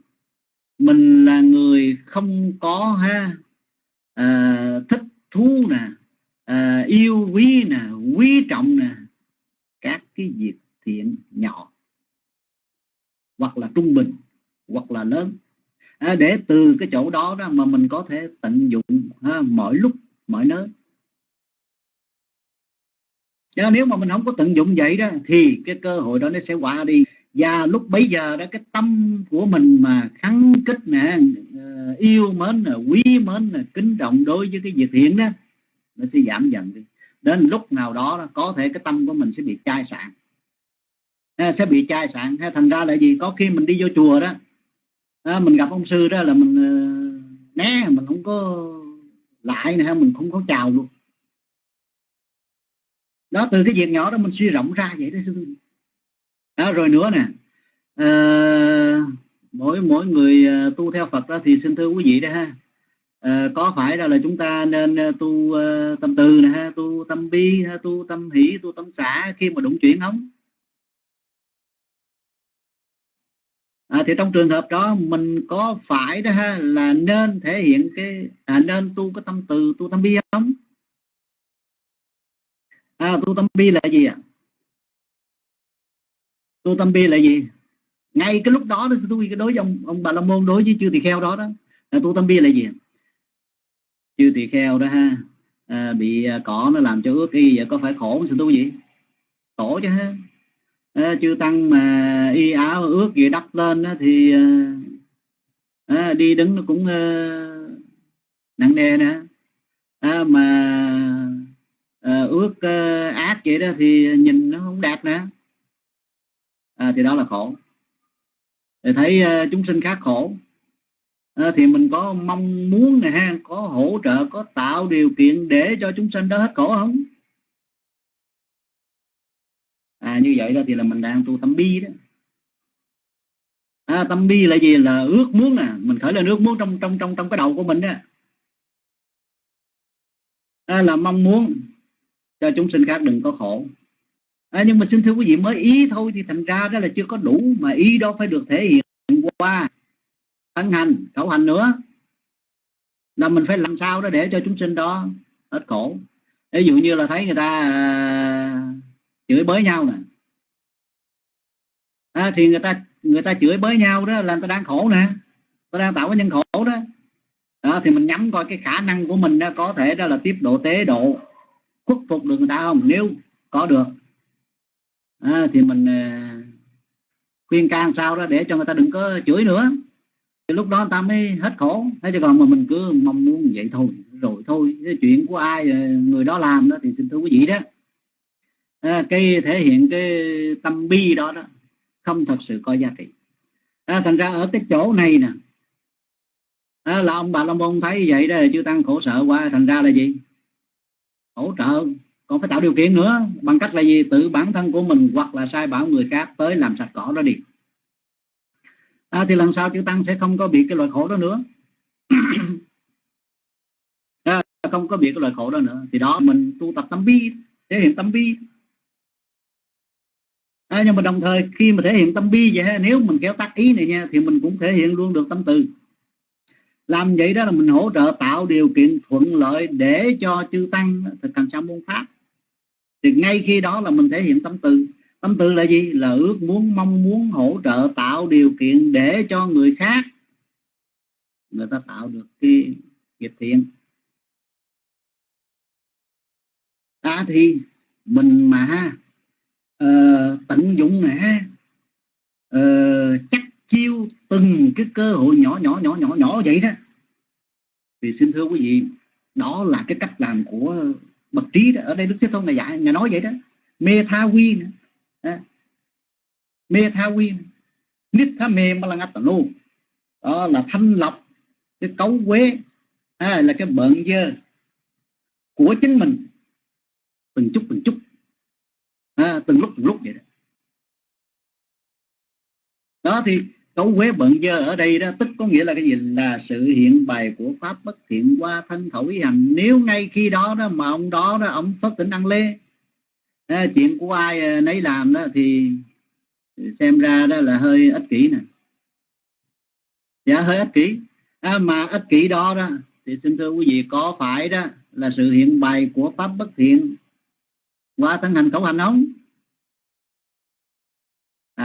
Mình là người không có ha à, thích thú nè à, yêu quý nè quý trọng nè các cái việc thiện nhỏ hoặc là trung bình hoặc là lớn. À, để từ cái chỗ đó đó mà mình có thể tận dụng ha, mọi lúc mọi nơi. Chứ nếu mà mình không có tận dụng vậy đó thì cái cơ hội đó nó sẽ qua đi và lúc bấy giờ đó, cái tâm của mình mà kháng kích nè ờ, yêu mến nè, quý mến nè, kính trọng đối với cái việc thiện đó, nó sẽ giảm dần đi. Đến lúc nào đó có thể cái tâm của mình sẽ bị chai sạn. À, sẽ bị chai sạn. Hay thành ra là gì? Có khi mình đi vô chùa đó à, mình gặp ông sư đó là mình ờ, né, mình không có lại nè, mình không có chào luôn. Đó, từ cái việc nhỏ đó mình suy rộng ra vậy đó đó, rồi nữa nè. À, mỗi mỗi người ờ, tu theo Phật đó thì xin thưa quý vị đó ha. À, có phải là, là chúng ta nên tu uh, tâm từ nè ha tu tâm bi ha tu tâm hỷ tu tâm xả khi mà đụng chuyện không? À, thì trong trường hợp đó mình có phải đó ha là nên thể hiện cái à, nên tu cái tâm từ tu tâm bi không? À, tu tâm bi là gì ạ? à? Tu tâm bi là gì? Ngay cái lúc đó đó tôi cái đối với ông ông bà la môn đối với chư tỳ kheo đó đó là tu tâm bi là gì? Chư tỳ kheo đó ha à, bị à, cỏ nó làm cho ướt y vậy có phải khổ không tu gì khổ chứ ha. À, chư tăng mà y áo ướt gì đắp lên đó, thì à, à, đi đứng nó cũng à, nặng nề nè. À, mà à, ướt à, ác vậy đó thì nhìn nó không đẹp nè à, thì đó là khổ. Thì thấy uh, chúng sinh khác khổ. À, thì mình có mong muốn này ha có hỗ trợ có tạo điều kiện để cho chúng sinh đó hết khổ không? À, như vậy đó thì là mình đang tu tâm bi đó. À, tâm bi là gì? Là ước muốn nè. Mình khởi lên ước muốn trong trong trong trong cái đầu của mình đó. À, là mong muốn cho chúng sinh khác đừng có khổ à, nhưng mà xin thưa quý vị mới ý thôi thì thành ra đó là chưa có đủ mà ý đó phải được thể hiện qua thân hành khẩu hành nữa. Là mình phải làm sao đó để cho chúng sinh đó hết khổ. Ví dụ như là thấy người ta à, chửi bới nhau nè. À, thì người ta người ta chửi bới nhau đó là người ta đang khổ nè. Ta đang tạo cái nhân khổ đó. Đó thì mình nhắm coi cái khả năng của mình đó có thể đó là tiếp độ tế độ khuất phục được người ta không? Nếu có được à, thì mình à, khuyên can sao đó để cho người ta đừng có chửi nữa. Thì lúc đó người ta mới hết khổ. Thế chứ còn mà mình cứ mong muốn vậy thôi rồi thôi. Cái chuyện của ai à, người đó làm đó thì xin thưa quý vị đó. À, cái thể hiện cái tâm bi đó đó không thật sự có giá trị. À, thành ra ở cái chỗ này nè. À, là ông bà long môn thấy vậy đó chưa tăng khổ sợ quá thành ra là gì? Hỗ trợ còn phải tạo điều kiện nữa bằng cách là gì? Tự bản thân của mình hoặc là sai bảo người khác tới làm sạch cỏ đó đi. À, thì lần sau chữ tăng sẽ không có bị cái loại khổ đó nữa. À, không có bị cái loại khổ đó nữa. Thì đó mình tu tập tâm bi thể hiện tâm bi. À, nhưng mà đồng thời khi mà thể hiện tâm bi vậy nếu mình kéo tắt ý này nha thì mình cũng thể hiện luôn được tâm từ. Làm vậy đó là mình hỗ trợ tạo điều kiện thuận lợi để cho chư tăng thực hành sa môn pháp thì ngay khi đó là mình thể hiện tâm từ. Tâm từ là gì? Là ước muốn mong muốn hỗ trợ tạo điều kiện để cho người khác người ta tạo được cái nghiệp thiện. À thì mình mà uh, tận dụng nè uh, chắc chiêu từng cái cơ hội nhỏ nhỏ nhỏ nhỏ nhỏ vậy đó. Thì xin thưa quý vị đó là cái cách làm của bậc trí đó. ở đây đức thế tôn ngài dạy ngài nói vậy đó. Mê tha quy nữa à. mê tha quy nít tha mê mà là ngắt luôn đó là thanh lọc cái cấu quế à, là cái bợn dơ của chính mình. Từng chút từng chút. À, từng lúc từng lúc vậy đó. Đó thì cấu quế bận dơ ở đây đó tức có nghĩa là cái gì? Là sự hiện bày của pháp bất thiện qua thân khẩu ý hành. Nếu ngay khi đó đó mà ông đó đó ông phất tỉnh ăn lê à, chuyện của ai à, nấy làm đó thì xem ra đó là hơi ích kỷ nè. Dạ hơi ích kỷ. À, mà ích kỷ đó đó thì xin thưa quý vị có phải đó là sự hiện bày của pháp bất thiện qua thân hành khẩu hành không?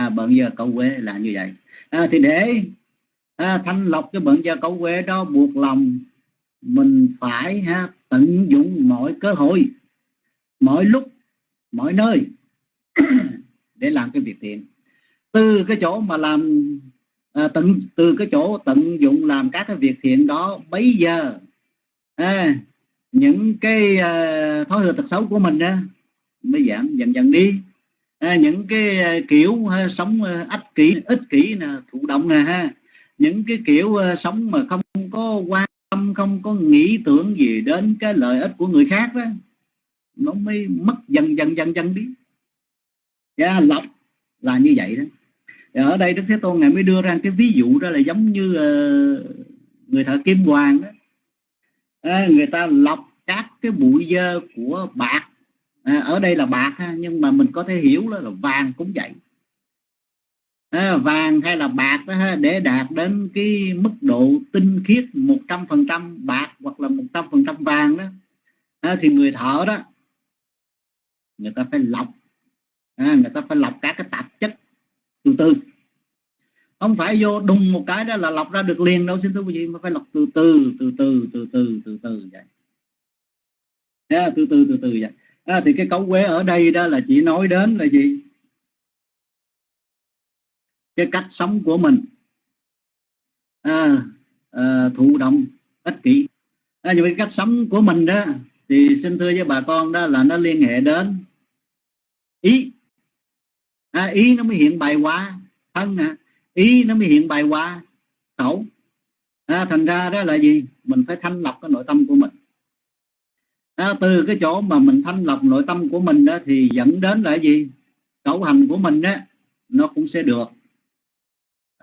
À, bận giờ câu quế là như vậy. À, thì để à, thanh lọc cái bận giờ câu quế đó buộc lòng mình phải ha, tận dụng mọi cơ hội mọi lúc mọi nơi để làm cái việc thiện. Từ cái chỗ mà làm à, tận từ cái chỗ tận dụng làm các cái việc thiện đó bây giờ à, những cái à, thói hư tật xấu của mình á mới giảm dần dần đi à, những cái à, kiểu ha, sống à, ích kỷ ích kỷ nè thụ động nè ha. Những cái kiểu sống mà không có quan tâm không có nghĩ tưởng gì đến cái lợi ích của người khác đó nó mới mất dần dần dần dần đi. Dạ, yeah, lọc là như vậy đó. Dạ, ở đây đức thế tôn ngài mới đưa ra cái ví dụ đó là giống như uh, người thợ kim hoàng đó. À, người ta lọc các cái bụi dơ của bạc à, ở đây là bạc ha, nhưng mà mình có thể hiểu đó là vàng cũng vậy. À, vàng hay là bạc đó ha, để đạt đến cái mức độ tinh khiết 100% bạc hoặc là 100% vàng đó à, thì người thợ đó người ta phải lọc à, người ta phải lọc các cái tạp chất từ từ. Không phải vô đùng một cái đó là lọc ra được liền đâu xin thưa quý vị mà phải lọc từ từ từ từ từ từ từ từ vậy. Yeah, từ từ từ từ vậy à, thì cái cấu quế ở đây đó là chỉ nói đến là gì? Cái cách sống của mình. À, à, thụ động ích kỷ. À, như cái cách sống của mình đó thì xin thưa với bà con đó là nó liên hệ đến ý. À, ý nó mới hiện bài qua thân nè ý nó mới hiện bài qua khẩu. À, thành ra đó là gì? Mình phải thanh lọc cái nội tâm của mình à, từ cái chỗ mà mình thanh lọc nội tâm của mình đó thì dẫn đến là gì? Cấu hành của mình đó nó cũng sẽ được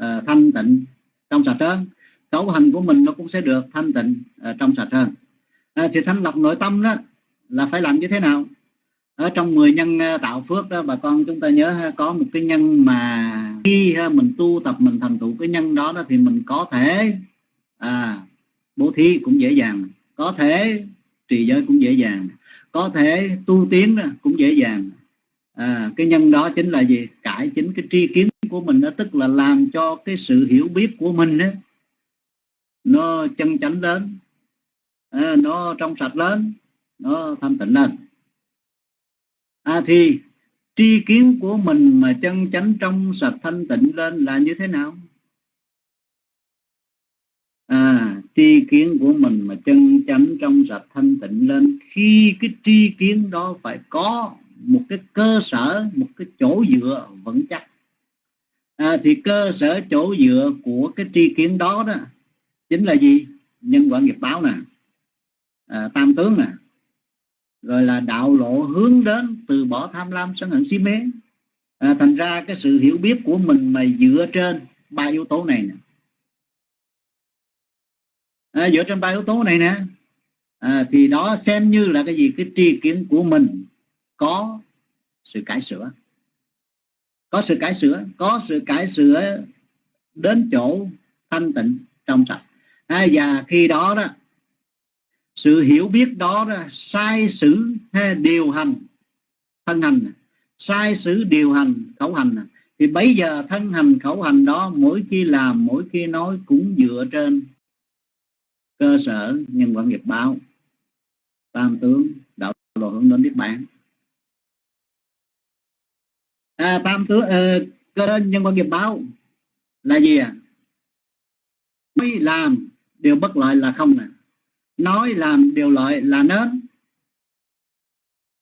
uh, thanh tịnh trong sạch hơn. Cấu hành của mình nó cũng sẽ được thanh tịnh uh, trong sạch hơn. À, thì thanh lọc nội tâm đó là phải làm như thế nào? Ở trong 10 nhân tạo phước đó bà con chúng ta nhớ có một cái nhân mà khi mình tu tập mình thành tựu cái nhân đó, đó thì mình có thể à, bố thí cũng dễ dàng. Có thể trì giới cũng dễ dàng. Có thể tu tiến cũng dễ dàng. À, cái nhân đó chính là gì? Cải chính cái tri kiến của mình đó tức là làm cho cái sự hiểu biết của mình đó, nó chân chánh lên à, nó trong sạch lên nó thanh tịnh lên. À, thì tri kiến của mình mà chân chánh trong sạch thanh tịnh lên là như thế nào? À tri kiến của mình mà chân chánh trong sạch thanh tịnh lên khi cái tri kiến đó phải có một cái cơ sở một cái chỗ dựa vững chắc. À, thì cơ sở chỗ dựa của cái tri kiến đó đó chính là gì? Nhân quả nghiệp báo nè à, tam tướng nè rồi là đạo lộ hướng đến từ bỏ tham lam sân hận si mê. À, thành ra cái sự hiểu biết của mình mà dựa trên ba yếu tố này nè à, dựa trên ba yếu tố này nè. À, thì đó xem như là cái gì? Cái tri kiến của mình có sự cải sửa. Có sự cải sửa có sự cải sửa đến chỗ thanh tịnh trong sạch. À, và khi đó đó sự hiểu biết đó, đó sai sử hay điều hành thân hành sai sử điều hành khẩu hành thì bây giờ thân hành khẩu hành đó mỗi khi làm mỗi khi nói cũng dựa trên cơ sở nhân quả nghiệp báo. Tam tướng đạo lộ hướng đến niết bàn. À, tam tướng uh, cơ nhân quả nghiệp báo là gì à nói làm điều bất lợi là không nè nói làm điều lợi là nên.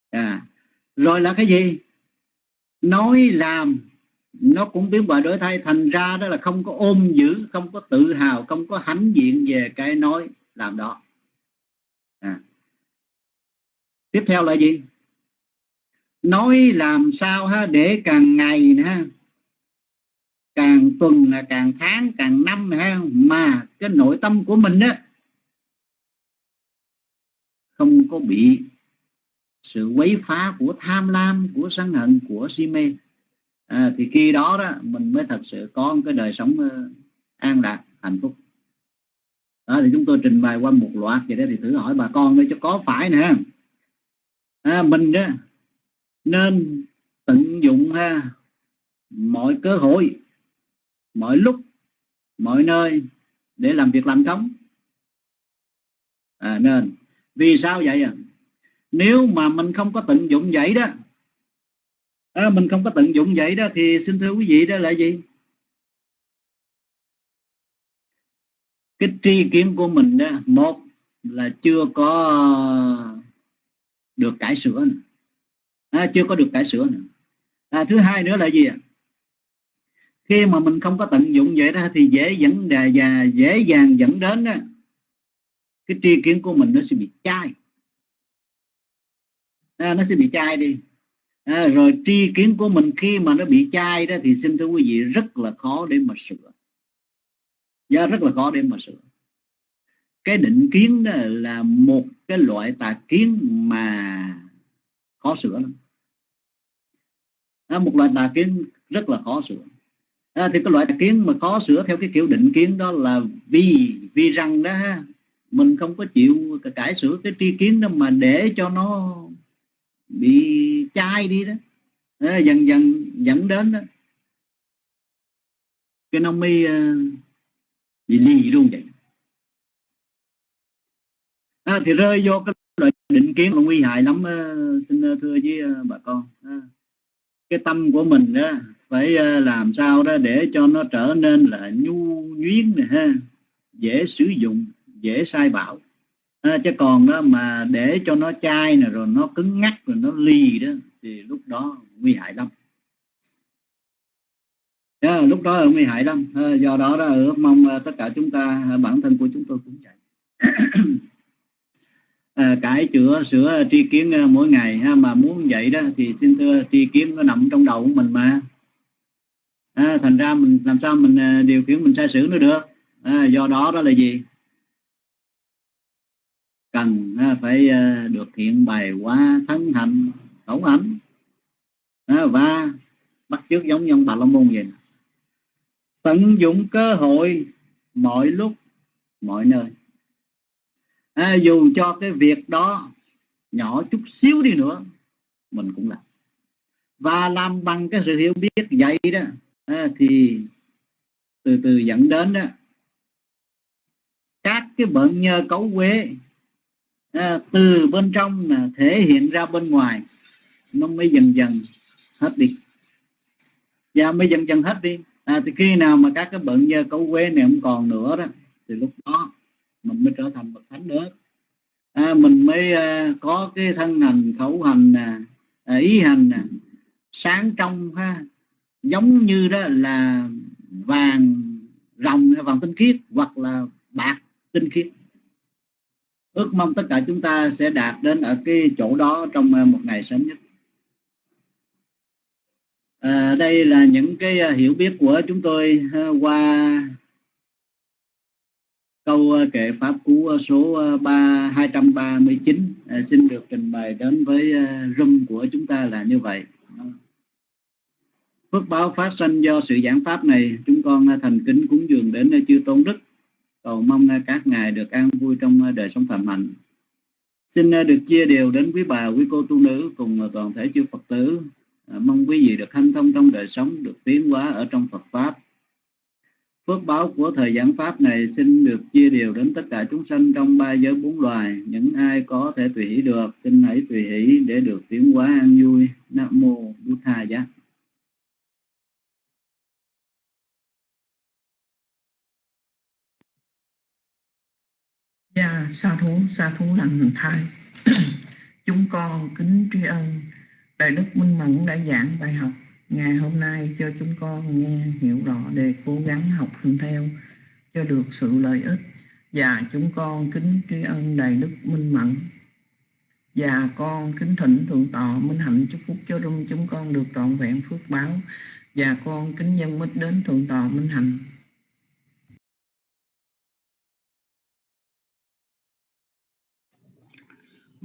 À, rồi là cái gì? Nói làm nó cũng biến bại đổi thay, thành ra đó là không có ôm giữ, không có tự hào, không có hãnh diện về cái nói làm đó. À. tiếp theo là gì? Nói làm sao ha? Để càng ngày ha. Càng tuần là càng tháng, càng năm ha. Mà cái nội tâm của mình á, không có bị sự quấy phá của tham lam, của sân hận, của si mê à, thì khi đó đó mình mới thật sự có một cái đời sống uh, an lạc hạnh phúc. Đó thì chúng tôi trình bày qua một loạt vậy đó thì thử hỏi bà con để cho có phải nè. À, mình đó nên tận dụng ha mọi cơ hội mọi lúc mọi nơi để làm việc làm công. À, nên vì sao vậy à? Nếu mà mình không có tận dụng vậy đó à, mình không có tận dụng vậy đó thì xin thưa quý vị đó là gì? Cái tri kiến của mình đó một là chưa có được cải sửa nữa. À, chưa có được cải sửa nữa. À, thứ hai nữa là gì ạ? Khi mà mình không có tận dụng vậy đó thì dễ dẫn đề và dễ dàng dẫn đến đó, cái tri kiến của mình nó sẽ bị chai. À, nó sẽ bị chai đi à, rồi tri kiến của mình khi mà nó bị chai đó thì xin thưa quý vị rất là khó để mà sửa. Do rất là khó để mà sửa. Cái định kiến đó là một cái loại tà kiến mà khó sửa lắm. À, một loại tà kiến rất là khó sửa. À, thì cái loại tà kiến mà khó sửa theo cái kiểu định kiến đó là vì vì rằng đó mình không có chịu cải sửa cái tri kiến đó mà để cho nó bị chai đi đó. À, dần dần dẫn đến đó. Cái nông mi uh, ờ, bị lì luôn vậy. À, thì rơi vô cái loại định kiến là nguy hại lắm uh, xin thưa với uh, bà con. À, cái tâm của mình đó phải uh, làm sao đó để cho nó trở nên là nhu nhuyến này ha. Dễ sử dụng dễ sai bảo à, chứ còn đó mà để cho nó chai nè rồi nó cứng ngắc rồi nó lì đó thì lúc đó nguy hại lắm. À, lúc đó là nguy hại lắm. À, do đó đó ước mong tất cả chúng ta bản thân của chúng tôi cũng vậy. À, cải chữa sửa tri kiến mỗi ngày ha, mà muốn vậy đó thì xin thưa tri kiến nó nằm trong đầu của mình mà. À, thành ra mình làm sao mình điều khiển mình sai sử nó được? À, do đó đó là gì? Cần phải ờ, được hiện bày qua thân hành khẩu ảnh và bắt chước giống như ông bà la môn vậy tận dụng cơ hội mọi lúc mọi nơi. À, dù cho cái việc đó nhỏ chút xíu đi nữa mình cũng làm. Và làm bằng cái sự hiểu biết vậy đó à, thì từ từ dẫn đến đó các cái bệnh nhờ cấu quế à, từ bên trong là thể hiện ra bên ngoài. Nó mới dần dần hết đi. Và mới dần dần hết đi. À, thì khi nào mà các cái bận như cấu quế này không còn nữa đó thì lúc đó mình mới trở thành bậc thánh nữa à, mình mới à, có cái thân hành khẩu hành à, ý hành à, sáng trong ha giống như đó là vàng rồng vàng tinh khiết hoặc là bạc tinh khiết ước mong tất cả chúng ta sẽ đạt đến ở cái chỗ đó trong ờ, một ngày sớm nhất. À, đây là những cái ờ, hiểu biết của chúng tôi qua câu kệ pháp cú số 3 239 à, xin được trình bày đến với room của chúng ta là như vậy. Phước báo phát sinh do sự giảng pháp này chúng con thành kính cúng dường đến chư tôn đức cầu mong các ngài được an vui trong ờ, đời sống phạm hạnh. Xin ờ, được chia đều đến quý bà, quý cô tu nữ cùng ờ, toàn thể chư phật tử. Mong quý vị được hanh thông trong đời sống, được tiến hóa ở trong phật pháp. Phước báo của thời giảng pháp này xin được chia đều đến tất cả chúng sanh trong ba giới bốn loài. Những ai có thể tùy hỷ được, xin hãy tùy hỷ để được tiến hóa an vui. Nam mô bút tha giác Dạ, sa thú, sa thú lành thai. Chúng con kính tri ân Đại Đức Minh Mẫn đã giảng bài học ngày hôm nay cho chúng con nghe hiểu rõ để cố gắng học hành theo cho được sự lợi ích. Và chúng con kính tri ân Đại Đức Minh Mẫn và con kính thỉnh thượng tọa minh hạnh chúc phúc cho rung chúng con được trọn vẹn phước báo và con kính nhân mít đến thượng tọa minh hạnh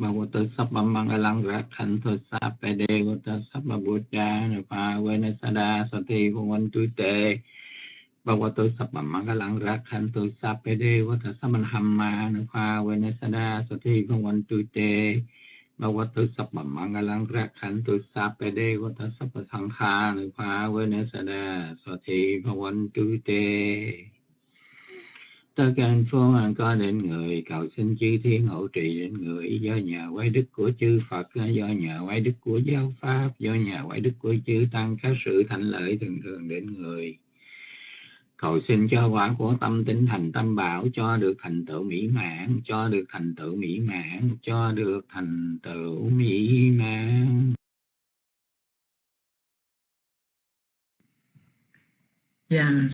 บวตัสัพปัมังกลังรักขันตุสัพเปเดวตัสสะปบุตรานภาเวนัสดาสติภวันตุเตปวตุสัพพมังกลังรักขันตุสัพเปเดวตัสสะมันหัมมานุภาเวนัสดาสติภวันตุเตปวตุสัพพมังกลังรักขันตุสัพเปเดวตสัพปสังฆานุภาเวนัสดาสติภวันตุเต tất cả phương an có đến người, cầu xin chư thiên hộ trì đến người, do nhà quay đức của chư Phật, do nhà quay đức của giáo pháp, do nhà quay đức của chư tăng các sự thành lợi thường thường đến người cầu xin cho quả của tâm tính thành tâm bảo, cho được thành tựu mỹ mãn, cho được thành tựu mỹ mãn, cho được thành tựu mỹ mãn yeah.